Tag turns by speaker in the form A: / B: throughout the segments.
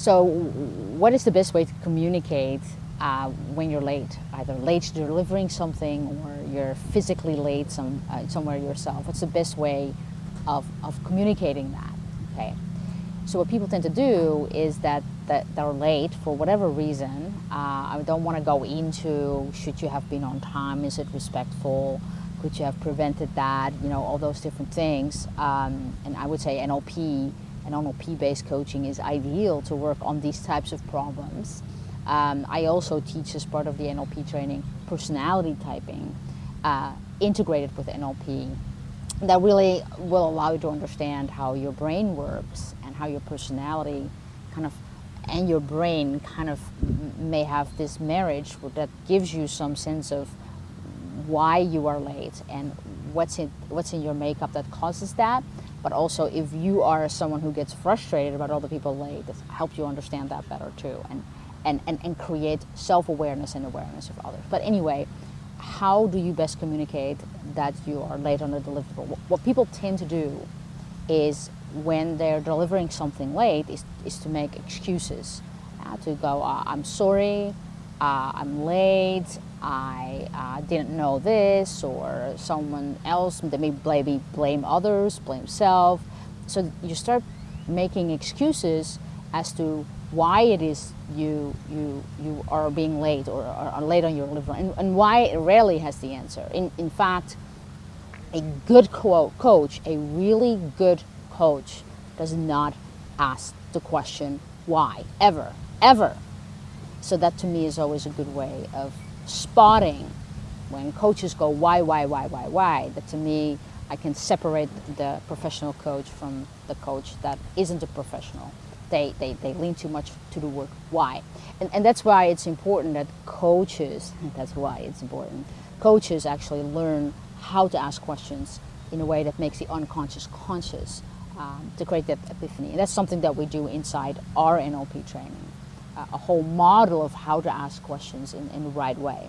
A: So what is the best way to communicate uh, when you're late? Either late delivering something or you're physically late some, uh, somewhere yourself. What's the best way of, of communicating that, okay? So what people tend to do is that, that they're late for whatever reason. Uh, I don't want to go into should you have been on time, is it respectful, could you have prevented that, you know, all those different things. Um, and I would say NLP and NLP-based coaching is ideal to work on these types of problems. Um, I also teach as part of the NLP training personality typing uh, integrated with NLP that really will allow you to understand how your brain works and how your personality kind of and your brain kind of may have this marriage that gives you some sense of why you are late and what's in what's in your makeup that causes that but also if you are someone who gets frustrated about other people late this helps you understand that better too and and, and, and create self-awareness and awareness of others but anyway how do you best communicate that you are late on a deliverable? What people tend to do is when they're delivering something late is, is to make excuses. Uh, to go, uh, I'm sorry, uh, I'm late, I uh, didn't know this, or someone else, they may blame, blame others, blame self. So you start making excuses as to why it is you you you are being late or are late on your delivery and, and why it rarely has the answer. In, in fact, a good co coach, a really good coach does not ask the question why, ever, ever. So that to me is always a good way of spotting when coaches go why, why, why, why, why, that to me I can separate the professional coach from the coach that isn't a professional they, they, they lean too much to the word why. And, and that's why it's important that coaches, that's why it's important, coaches actually learn how to ask questions in a way that makes the unconscious conscious um, to create that epiphany. And that's something that we do inside our NLP training, a whole model of how to ask questions in, in the right way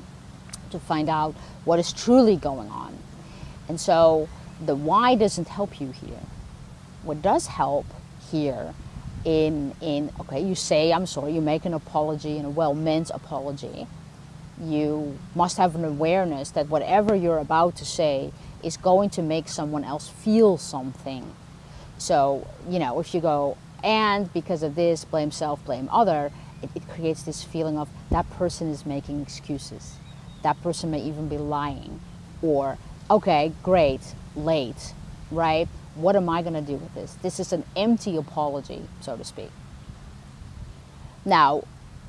A: to find out what is truly going on. And so the why doesn't help you here. What does help here in, in, okay, you say, I'm sorry, you make an apology and a well-meant apology. You must have an awareness that whatever you're about to say is going to make someone else feel something. So, you know, if you go, and because of this, blame self, blame other, it, it creates this feeling of that person is making excuses. That person may even be lying. Or, okay, great, late, right? What am I going to do with this? This is an empty apology, so to speak. Now,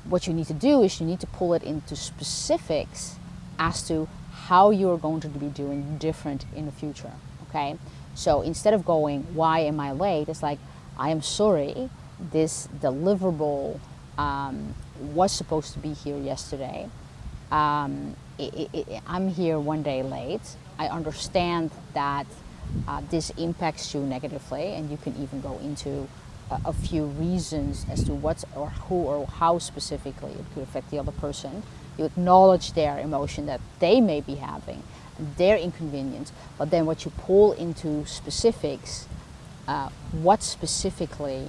A: what you need to do is you need to pull it into specifics as to how you're going to be doing different in the future, okay? So instead of going, why am I late? It's like, I am sorry, this deliverable um, was supposed to be here yesterday. Um, it, it, I'm here one day late. I understand that uh, this impacts you negatively and you can even go into a, a, few reasons as to what or who or how specifically it could affect the other person. You acknowledge their emotion that they may be having, their inconvenience, but then what you pull into specifics, uh, what specifically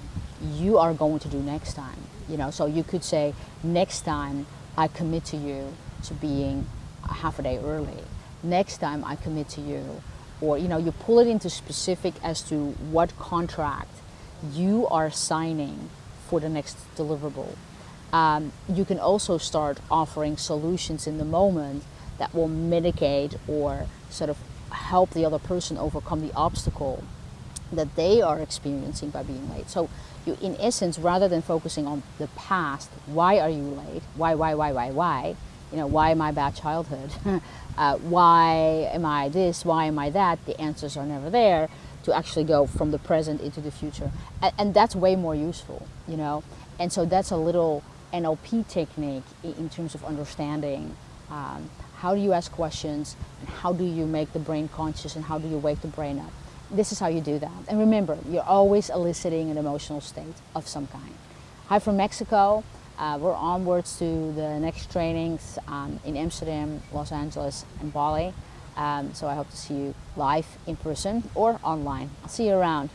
A: you are going to do next time. You know, so you could say, next time I commit to you to being half a day early. Next time I commit to you or you know you pull it into specific as to what contract you are signing for the next deliverable. Um, you can also start offering solutions in the moment that will mitigate or sort of help the other person overcome the obstacle that they are experiencing by being late. So you, in essence, rather than focusing on the past, why are you late? Why, why, why, why, why? You know, why my bad childhood? uh, why am I this, why am I that, the answers are never there, to actually go from the present into the future. And, and that's way more useful, you know. And so that's a little NLP technique in terms of understanding um, how do you ask questions and how do you make the brain conscious and how do you wake the brain up. This is how you do that. And remember, you're always eliciting an emotional state of some kind. Hi from Mexico. Uh, we're onwards to the next trainings um, in Amsterdam, Los Angeles, and Bali. Um, so I hope to see you live in person or online. I'll see you around.